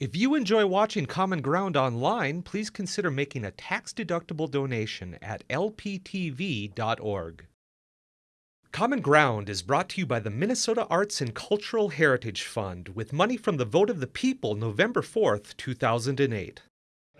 If you enjoy watching Common Ground online, please consider making a tax-deductible donation at lptv.org. Common Ground is brought to you by the Minnesota Arts and Cultural Heritage Fund with money from the vote of the people November 4th, 2008.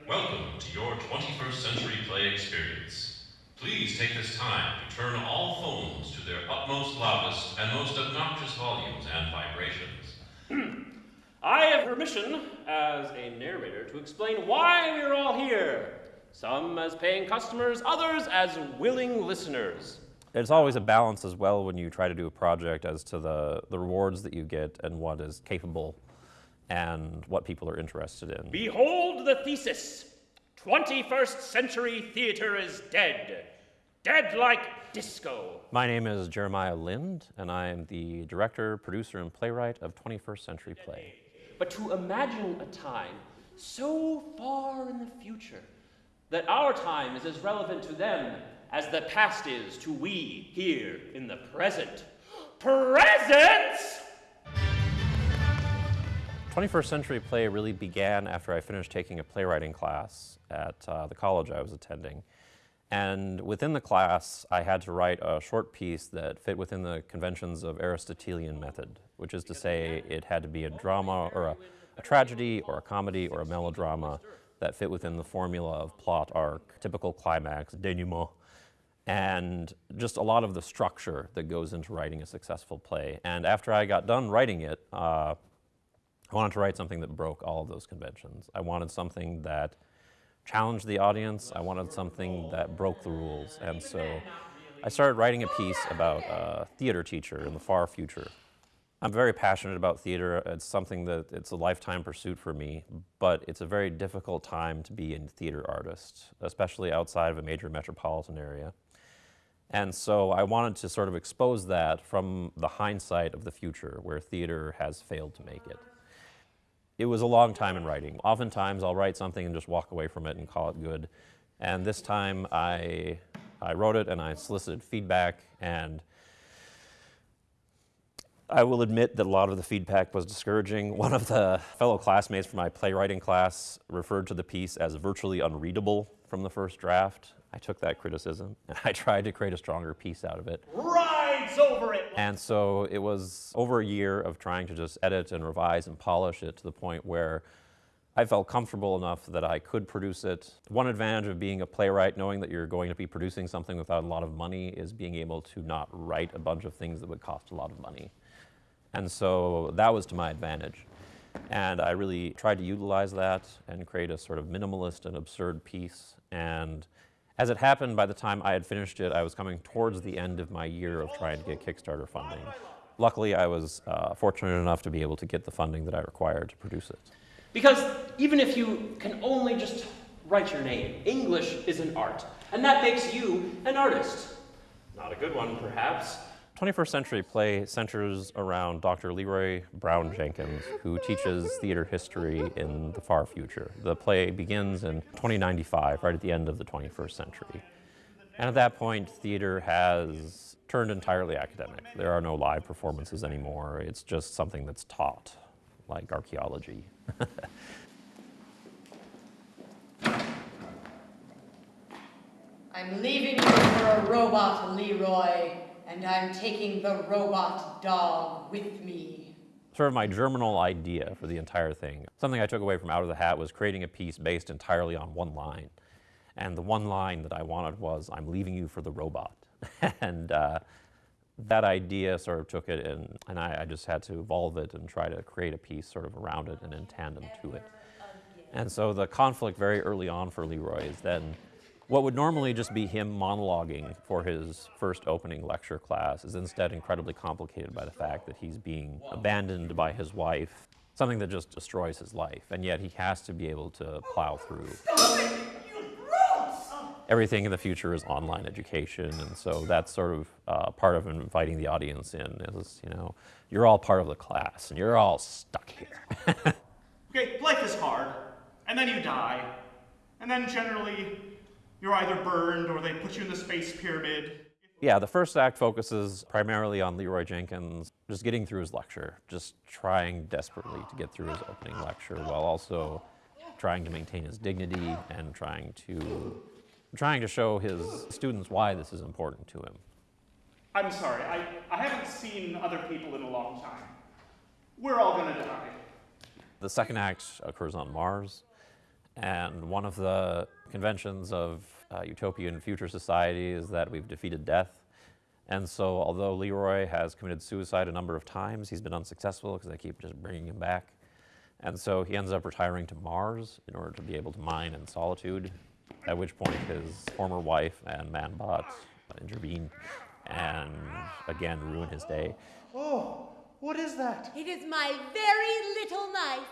Welcome to your 21st Century Play experience. Please take this time to turn all phones to their utmost loudest and most obnoxious volumes and vibrations. I have permission as a narrator to explain why we're all here. Some as paying customers, others as willing listeners. It's always a balance as well when you try to do a project as to the, the rewards that you get and what is capable and what people are interested in. Behold the thesis 21st century theater is dead. Dead like disco. My name is Jeremiah Lind, and I am the director, producer, and playwright of 21st Century Play but to imagine a time so far in the future that our time is as relevant to them as the past is to we here in the present. Present! 21st Century Play really began after I finished taking a playwriting class at uh, the college I was attending. And within the class, I had to write a short piece that fit within the conventions of Aristotelian method, which is to say it had to be a drama or a, a tragedy or a comedy or a melodrama that fit within the formula of plot arc, typical climax, denouement, and just a lot of the structure that goes into writing a successful play. And after I got done writing it, uh, I wanted to write something that broke all of those conventions. I wanted something that challenge the audience. I wanted something that broke the rules. And so I started writing a piece about a theater teacher in the far future. I'm very passionate about theater. It's something that it's a lifetime pursuit for me, but it's a very difficult time to be a theater artist, especially outside of a major metropolitan area. And so I wanted to sort of expose that from the hindsight of the future where theater has failed to make it. It was a long time in writing. Oftentimes I'll write something and just walk away from it and call it good. And this time I, I wrote it and I solicited feedback and I will admit that a lot of the feedback was discouraging. One of the fellow classmates from my playwriting class referred to the piece as virtually unreadable from the first draft. I took that criticism and I tried to create a stronger piece out of it. It! And so it was over a year of trying to just edit and revise and polish it to the point where I felt comfortable enough that I could produce it. One advantage of being a playwright, knowing that you're going to be producing something without a lot of money, is being able to not write a bunch of things that would cost a lot of money. And so that was to my advantage. And I really tried to utilize that and create a sort of minimalist and absurd piece. And as it happened, by the time I had finished it, I was coming towards the end of my year of trying to get Kickstarter funding. Luckily, I was uh, fortunate enough to be able to get the funding that I required to produce it. Because even if you can only just write your name, English is an art, and that makes you an artist. Not a good one, perhaps, 21st Century Play centers around Dr. Leroy Brown Jenkins, who teaches theater history in the far future. The play begins in 2095, right at the end of the 21st century. And at that point, theater has turned entirely academic. There are no live performances anymore. It's just something that's taught, like archaeology. I'm leaving you for a robot, Leroy and I'm taking the robot dog with me. Sort of my germinal idea for the entire thing. Something I took away from Out of the Hat was creating a piece based entirely on one line. And the one line that I wanted was, I'm leaving you for the robot. and uh, that idea sort of took it and, and I, I, just had to evolve it and try to create a piece sort of around it and in tandem to it. And so the conflict very early on for Leroy is then what would normally just be him monologuing for his first opening lecture class is instead incredibly complicated by the fact that he's being abandoned by his wife, something that just destroys his life, and yet he has to be able to plow through. Everything in the future is online education, and so that's sort of uh, part of inviting the audience in is, you know, you're all part of the class, and you're all stuck here. okay, life is hard, and then you die, and then generally you're either burned or they put you in the space pyramid. Yeah, the first act focuses primarily on Leroy Jenkins just getting through his lecture, just trying desperately to get through his opening lecture while also trying to maintain his dignity and trying to trying to show his students why this is important to him. I'm sorry, I, I haven't seen other people in a long time. We're all gonna die. The second act occurs on Mars, and one of the conventions of uh, utopian future society is that we've defeated death. And so, although Leroy has committed suicide a number of times, he's been unsuccessful because they keep just bringing him back. And so he ends up retiring to Mars in order to be able to mine in solitude, at which point his former wife and Manbot intervene and again ruin his day. Oh, what is that? It is my very little knife,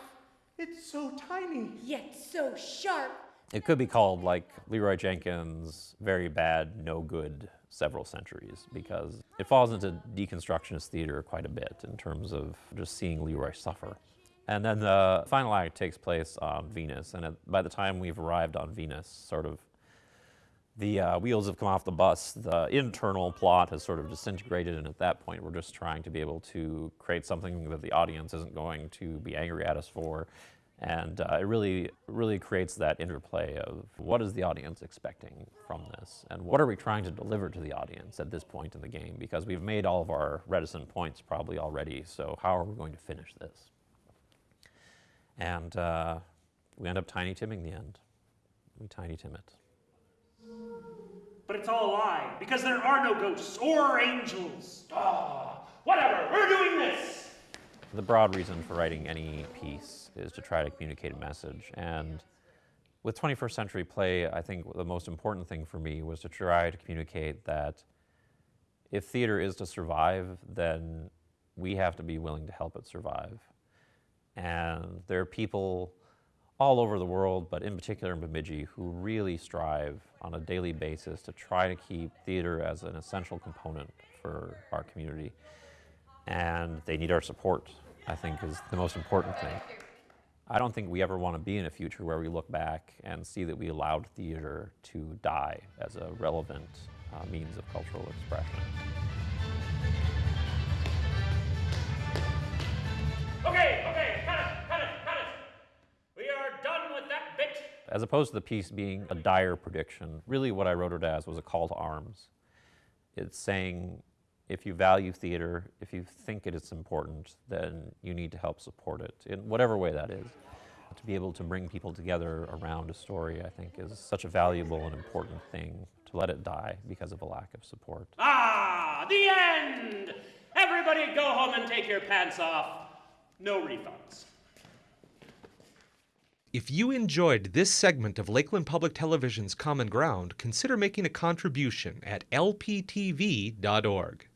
It's so tiny. yet so sharp. It could be called like Leroy Jenkins' very bad, no good several centuries because it falls into deconstructionist theater quite a bit in terms of just seeing Leroy suffer. And then the final act takes place on Venus, and at, by the time we've arrived on Venus, sort of the uh, wheels have come off the bus. The internal plot has sort of disintegrated, and at that point, we're just trying to be able to create something that the audience isn't going to be angry at us for. And uh, it really, really creates that interplay of what is the audience expecting from this, and what are we trying to deliver to the audience at this point in the game? Because we've made all of our reticent points probably already. So how are we going to finish this? And uh, we end up Tiny Timming the end. We Tiny Tim it. But it's all a lie, because there are no ghosts or angels. Ah, whatever, we're doing this! The broad reason for writing any piece is to try to communicate a message. And with 21st century play, I think the most important thing for me was to try to communicate that if theater is to survive, then we have to be willing to help it survive. And there are people all over the world, but in particular in Bemidji, who really strive on a daily basis to try to keep theater as an essential component for our community and they need our support, I think is the most important thing. I don't think we ever want to be in a future where we look back and see that we allowed theater to die as a relevant uh, means of cultural expression. As opposed to the piece being a dire prediction, really what I wrote it as was a call to arms. It's saying if you value theater, if you think it is important, then you need to help support it in whatever way that is. To be able to bring people together around a story, I think, is such a valuable and important thing to let it die because of a lack of support. Ah, the end! Everybody go home and take your pants off. No refunds. If you enjoyed this segment of Lakeland Public Television's Common Ground, consider making a contribution at lptv.org.